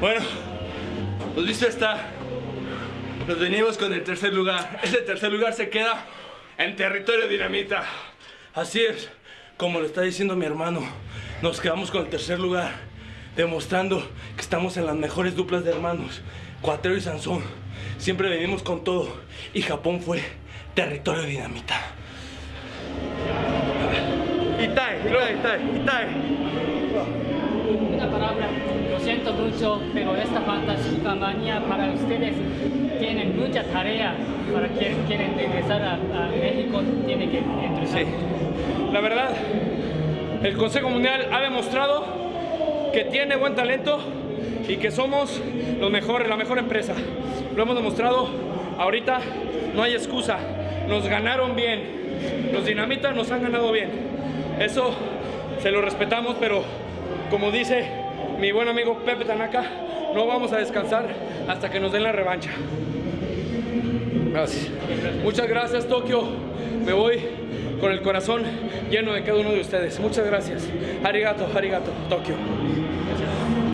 Bueno, pues visto está. Nos venimos con el tercer lugar. Ese tercer lugar se queda en territorio dinamita. Así es, como lo está diciendo mi hermano. Nos quedamos con el tercer lugar, demostrando que estamos en las mejores duplas de hermanos. Cuatrero y Sansón. Siempre venimos con todo. Y Japón fue territorio dinamita. Itai, Itai, Itai, Itai. Una palabra, pero esta fantástica manía para ustedes tienen mucha tarea para quien quieren regresar a, México, tiene que entrar. Sí. La verdad, el Consejo Mundial ha demostrado que tiene buen talento y que somos los mejores, la mejor empresa. Lo hemos demostrado, ahorita no hay excusa, nos ganaron bien, los dinamitas nos han ganado bien. Eso se lo respetamos, pero como dice mi buen amigo Pepe Tanaka, no vamos a descansar hasta que nos den la revancha. Gracias. Muchas gracias Tokio. Me voy con el corazón lleno de cada uno de ustedes. Muchas gracias. Arigato, arigato, Tokio.